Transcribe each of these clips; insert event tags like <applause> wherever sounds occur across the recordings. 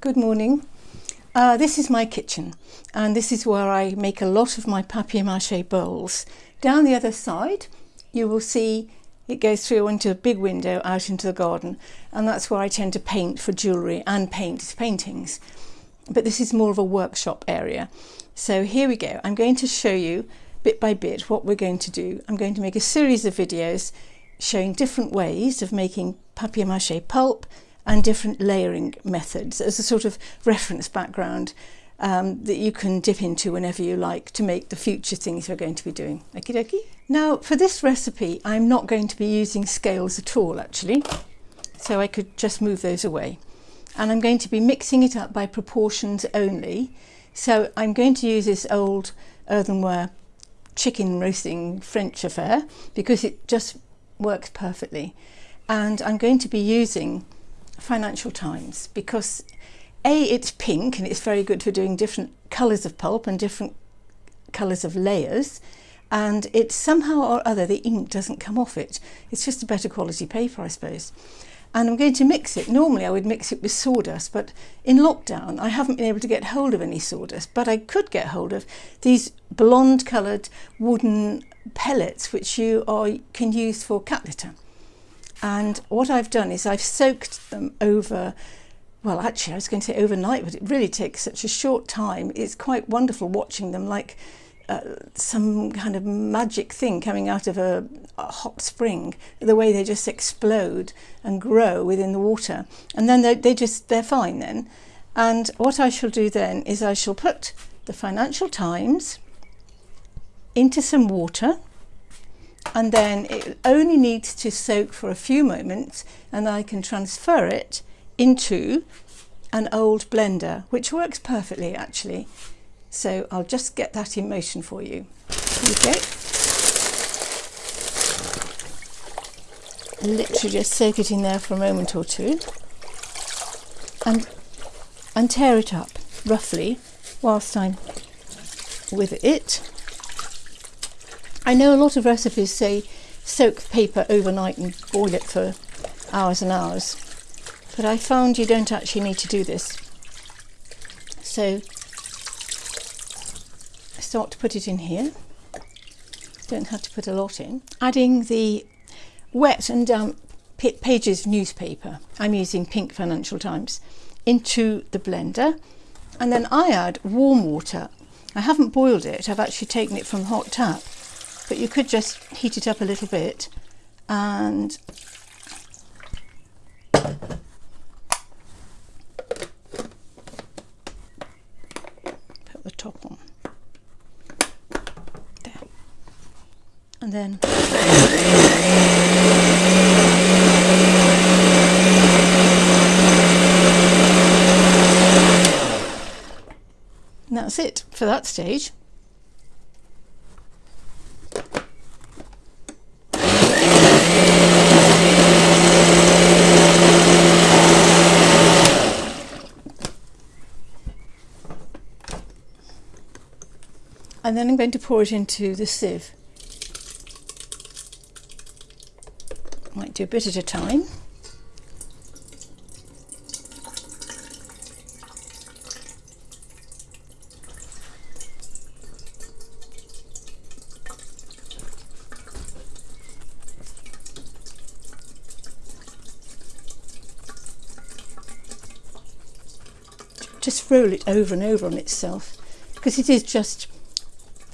Good morning. Uh, this is my kitchen and this is where I make a lot of my papier-mâché bowls. Down the other side you will see it goes through into a big window out into the garden and that's where I tend to paint for jewellery and paint paintings. But this is more of a workshop area. So here we go. I'm going to show you bit by bit what we're going to do. I'm going to make a series of videos showing different ways of making papier-mâché pulp and different layering methods as a sort of reference background um, that you can dip into whenever you like to make the future things we're going to be doing. Okie dokie. Now for this recipe I'm not going to be using scales at all actually so I could just move those away and I'm going to be mixing it up by proportions only so I'm going to use this old earthenware chicken roasting French affair because it just works perfectly and I'm going to be using Financial Times because A, it's pink and it's very good for doing different colours of pulp and different colours of layers and it somehow or other the ink doesn't come off it. It's just a better quality paper I suppose. And I'm going to mix it. Normally I would mix it with sawdust but in lockdown I haven't been able to get hold of any sawdust but I could get hold of these blonde coloured wooden pellets which you are, can use for cat litter and what I've done is I've soaked them over well actually I was going to say overnight but it really takes such a short time. It's quite wonderful watching them like uh, some kind of magic thing coming out of a, a, hot spring the way they just explode and grow within the water. And then they, they just they're fine then. And what I shall do then is I shall put the Financial Times into some water and then it only needs to soak for a few moments and I can transfer it into an old blender which works perfectly actually. So I'll just get that in motion for you. Okay. Literally just soak it in there for a moment or two. And and tear it up roughly whilst I'm with it I know a lot of recipes say soak paper overnight and boil it for hours and hours, but I found you don't actually need to do this. So I start to put it in here. Don't have to put a lot in. Adding the wet and damp pages newspaper, I'm using Pink Financial Times, into the blender. And then I add warm water. I haven't boiled it, I've actually taken it from hot tap but you could just heat it up a little bit and put the top on. There. And then that's it for that stage and then I'm going to pour it into the sieve. Might do a bit at a time. Just roll it over and over on itself because it is just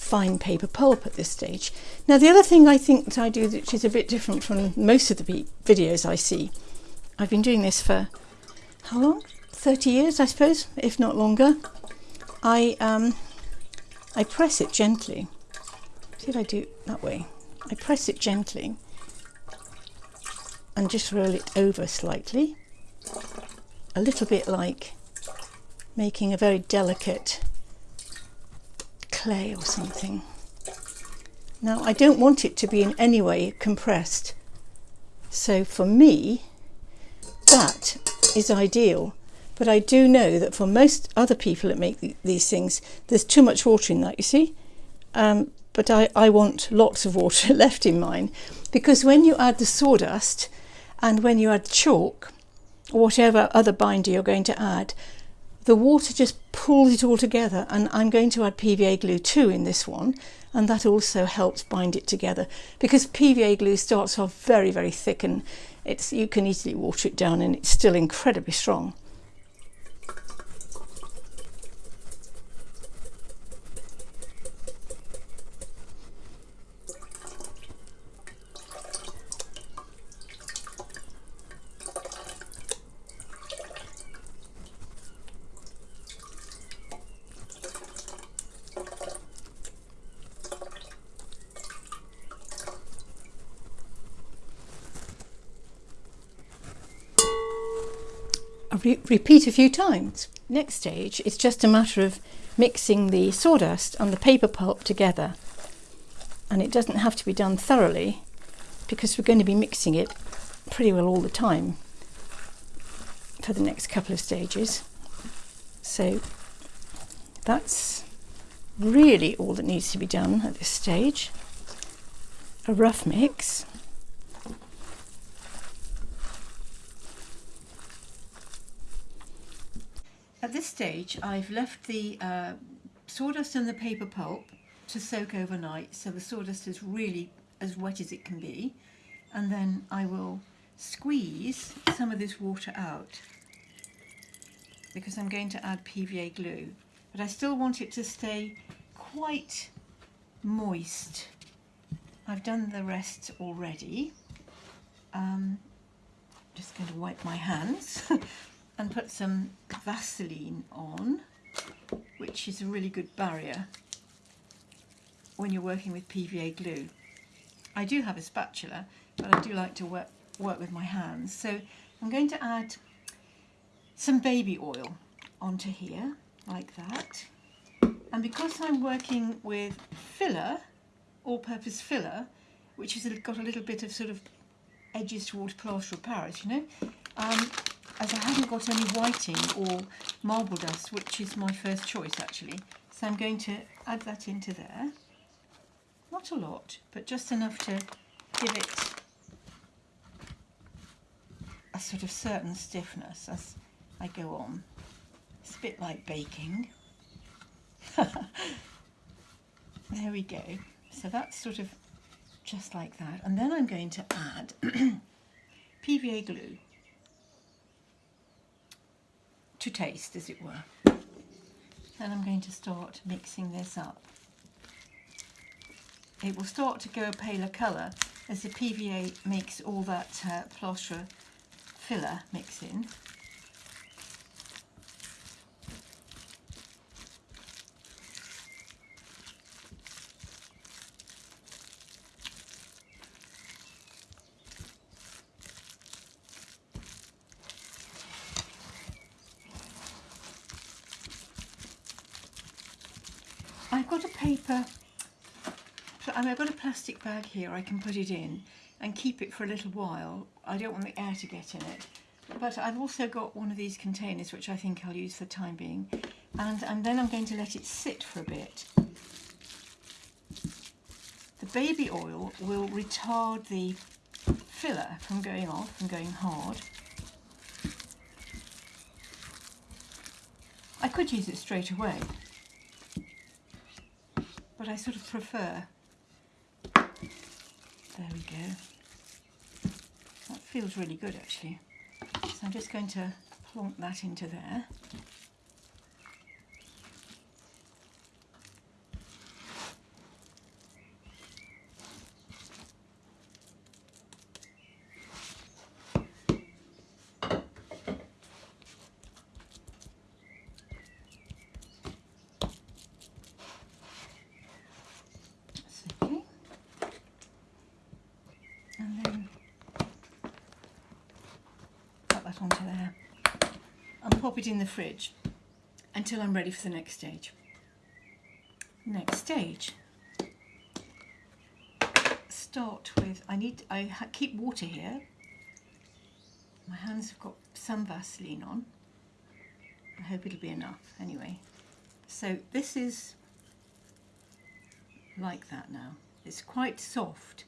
fine paper pulp at this stage. Now the other thing I think that I do which is a bit different from most of the videos I see, I've been doing this for how long? 30 years I suppose, if not longer. I, um, I press it gently. See if I do that way. I press it gently and just roll it over slightly. A little bit like making a very delicate clay or something. Now I don't want it to be in any way compressed. So for me, that is ideal. But I do know that for most other people that make th these things, there's too much water in that, you see? Um, but I, I want lots of water <laughs> left in mine because when you add the sawdust and when you add chalk, or whatever other binder you're going to add, the water just pulls it all together and I'm going to add PVA glue too in this one and that also helps bind it together because PVA glue starts off very very thick and it's you can easily water it down and it's still incredibly strong. Re repeat a few times. Next stage, it's just a matter of mixing the sawdust and the paper pulp together. And it doesn't have to be done thoroughly because we're going to be mixing it pretty well all the time for the next couple of stages. So that's really all that needs to be done at this stage. A rough mix. At this stage I've left the uh, sawdust and the paper pulp to soak overnight so the sawdust is really as wet as it can be and then I will squeeze some of this water out because I'm going to add PVA glue but I still want it to stay quite moist. I've done the rest already. Um, I'm just going to wipe my hands <laughs> and put some Vaseline on, which is a really good barrier when you're working with PVA glue. I do have a spatula, but I do like to work, work with my hands. So I'm going to add some baby oil onto here, like that. And because I'm working with filler, all-purpose filler, which has got a little bit of sort of edges towards plaster of Paris, you know, um, as I haven't got any whiting or marble dust, which is my first choice actually. So I'm going to add that into there. Not a lot, but just enough to give it a sort of certain stiffness as I go on. It's a bit like baking. <laughs> there we go. So that's sort of just like that. And then I'm going to add <clears throat> PVA glue to taste, as it were. Then I'm going to start mixing this up. It will start to go a paler colour as the PVA makes all that uh, filler mix in. I've got a paper, I've got a plastic bag here I can put it in and keep it for a little while. I don't want the air to get in it. But I've also got one of these containers which I think I'll use for the time being. And, and then I'm going to let it sit for a bit. The baby oil will retard the filler from going off and going hard. I could use it straight away, but I sort of prefer. There we go. That feels really good actually. So I'm just going to plonk that into there. Onto there and pop it in the fridge until I'm ready for the next stage. Next stage, start with, I need, I keep water here. My hands have got some Vaseline on. I hope it'll be enough anyway. So this is like that now. It's quite soft,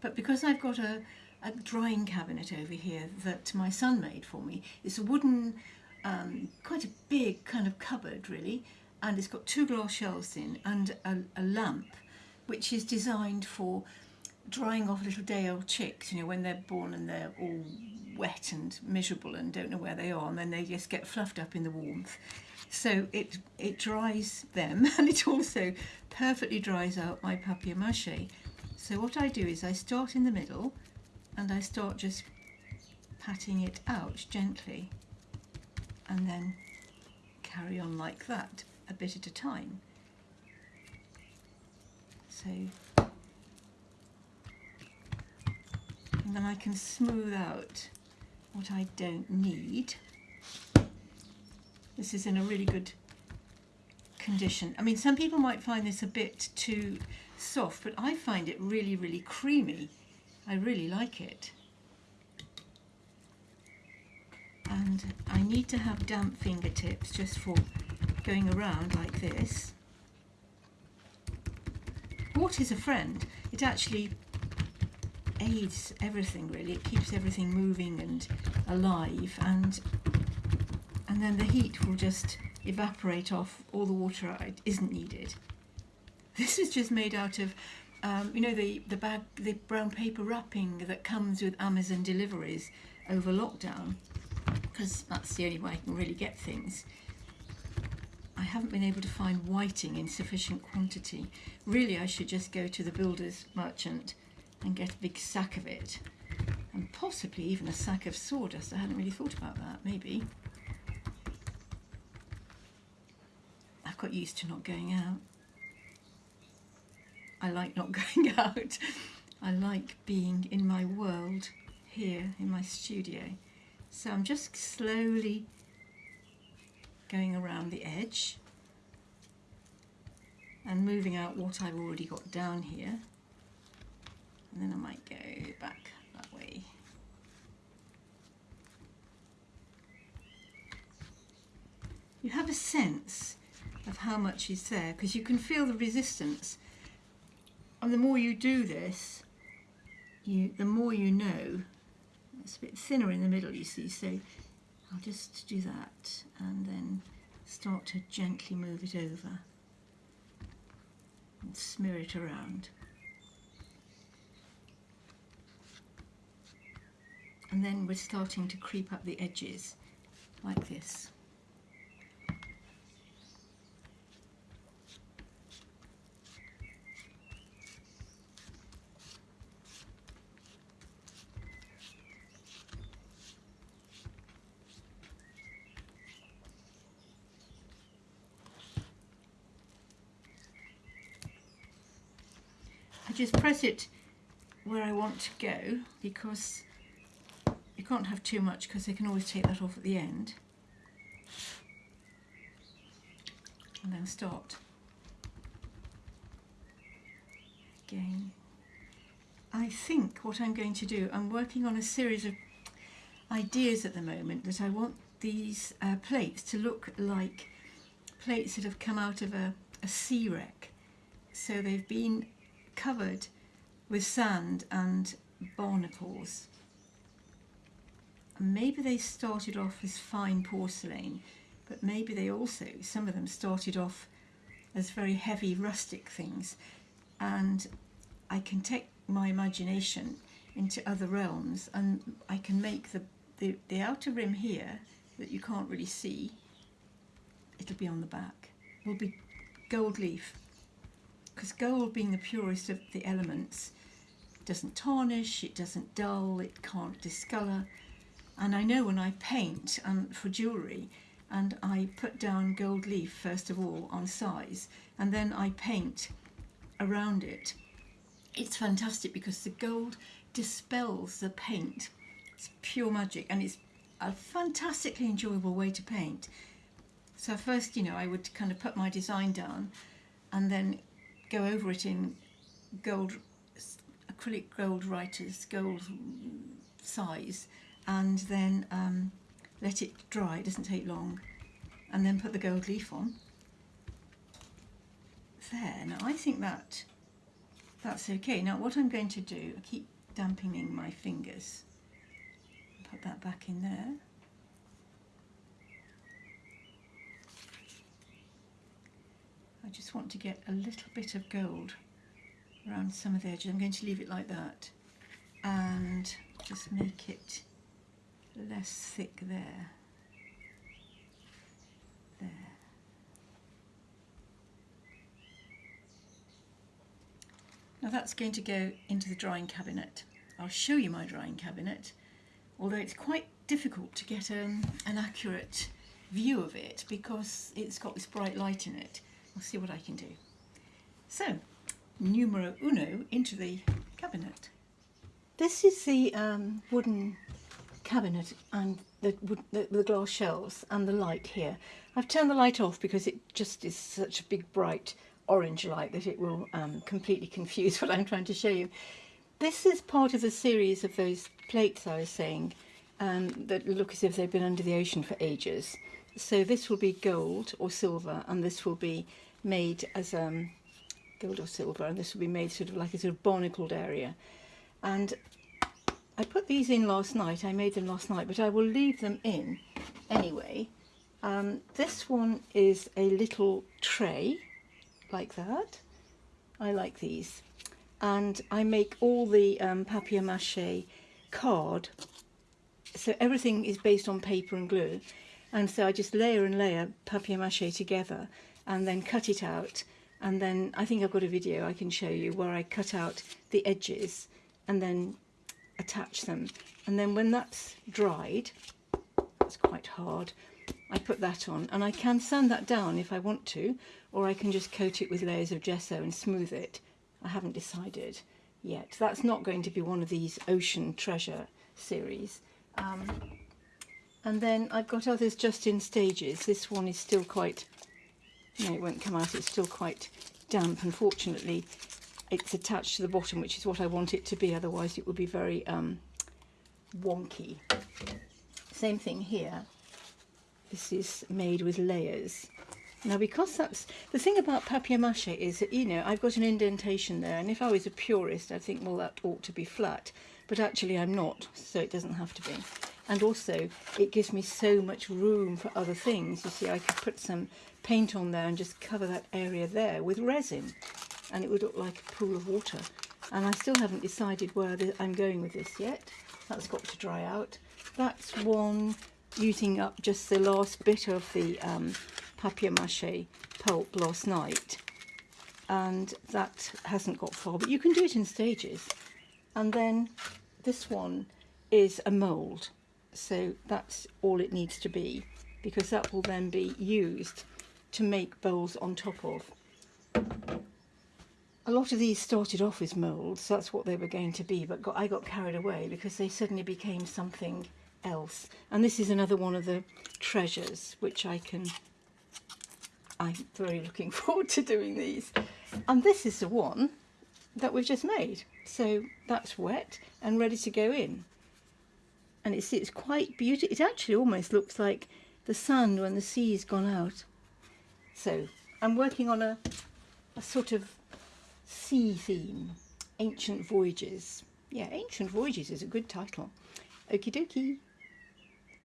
but because I've got a, a drying cabinet over here that my son made for me. It's a wooden um, quite a big kind of cupboard really and it's got two glass shelves in and a, a lamp which is designed for drying off little day old chicks, you know, when they're born and they're all wet and miserable and don't know where they are, and then they just get fluffed up in the warmth. So it it dries them, <laughs> and it also perfectly dries out my papier-mâché. So what I do is I start in the middle, and I start just patting it out gently, and then carry on like that, a bit at a time. So and then I can smooth out what I don't need. This is in a really good condition. I mean, some people might find this a bit too soft, but I find it really, really creamy. I really like it. And I need to have damp fingertips just for going around like this. Water is a friend. It actually aids everything really. It keeps everything moving and alive and and then the heat will just evaporate off all the water that isn't needed. This is just made out of um, you know the, the bag the brown paper wrapping that comes with Amazon deliveries over lockdown because that's the only way I can really get things. I haven't been able to find whiting in sufficient quantity. Really I should just go to the builder's merchant and get a big sack of it and possibly even a sack of sawdust. I hadn't really thought about that, maybe. I've got used to not going out. I like not <laughs> going out. I like being in my world here in my studio. So I'm just slowly going around the edge and moving out what I've already got down here and then I might go back that way. You have a sense of how much is there because you can feel the resistance and the more you do this you the more you know it's a bit thinner in the middle you see so I'll just do that and then start to gently move it over and smear it around and then we're starting to creep up the edges like this. Just press it where I want to go because you can't have too much because they can always take that off at the end. And then start again. I think what I'm going to do, I'm working on a series of ideas at the moment that I want these uh, plates to look like plates that have come out of a, a sea wreck. So they've been covered with sand and barnacles maybe they started off as fine porcelain, but maybe they also, some of them started off as very heavy rustic things. And I can take my imagination into other realms and I can make the, the, the outer rim here that you can't really see, it'll be on the back, will be gold leaf. Because gold being the purest of the elements, doesn't tarnish, it doesn't dull, it can't discolour, and I know when I paint um, for jewellery and I put down gold leaf first of all on size and then I paint around it, it's fantastic because the gold dispels the paint. It's pure magic and it's a fantastically enjoyable way to paint. So first, you know, I would kind of put my design down and then go over it in gold, acrylic gold writers, gold size, and then um, let it dry, it doesn't take long, and then put the gold leaf on. There, now I think that that's okay. Now what I'm going to do, I keep dampening my fingers, put that back in there. I just want to get a little bit of gold around some of the edges. I'm going to leave it like that and just make it less thick there. There. Now that's going to go into the drying cabinet. I'll show you my drying cabinet, although it's quite difficult to get um, an accurate view of it because it's got this bright light in it. I'll see what I can do. So, numero uno into the cabinet. This is the um, wooden cabinet and the, the, the, glass shelves and the light here. I've turned the light off because it just is such a big bright orange light that it will um, completely confuse <laughs> what I'm trying to show you. This is part of the series of those plates I was saying um, that look as if they've been under the ocean for ages. So this will be gold or silver and this will be made as um, gold or silver and this will be made sort of like a sort of barnacled area. And I put these in last night, I made them last night, but I will leave them in anyway. Um, this one is a little tray like that. I like these. And I make all the um, papier-mâché card. So everything is based on paper and glue. And so I just layer and layer papier-mâché together and then cut it out. And then I think I've got a video I can show you where I cut out the edges and then attach them. And then when that's dried, it's quite hard, I put that on and I can sand that down if I want to or I can just coat it with layers of gesso and smooth it. I haven't decided yet. That's not going to be one of these ocean treasure series. Um, and then I've got others just in stages. This one is still quite, no it won't come out, it's still quite damp. Unfortunately it's attached to the bottom which is what I want it to be otherwise it would be very um, wonky. Same thing here. This is made with layers. Now because that's, the thing about papier-mâché is that, you know, I've got an indentation there and if I was a purist I'd think, well that ought to be flat, but actually I'm not, so it doesn't have to be. And also it gives me so much room for other things. You see, I could put some paint on there and just cover that area there with resin and it would look like a pool of water. And I still haven't decided where I'm going with this yet. That's got to dry out. That's one using up just the last bit of the um, papier-mâché pulp last night and that hasn't got far but you can do it in stages and then this one is a mould so that's all it needs to be because that will then be used to make bowls on top of. A lot of these started off as moulds, so that's what they were going to be, but got, I got carried away because they suddenly became something else. And this is another one of the treasures which I can I'm very looking <laughs> forward to doing these. And this is the one that we've just made. So that's wet and ready to go in. And it's, it's quite beautiful. It actually almost looks like the sun when the sea's gone out. So I'm working on a, a sort of sea theme, Ancient Voyages. Yeah, Ancient Voyages is a good title. Okie dokie.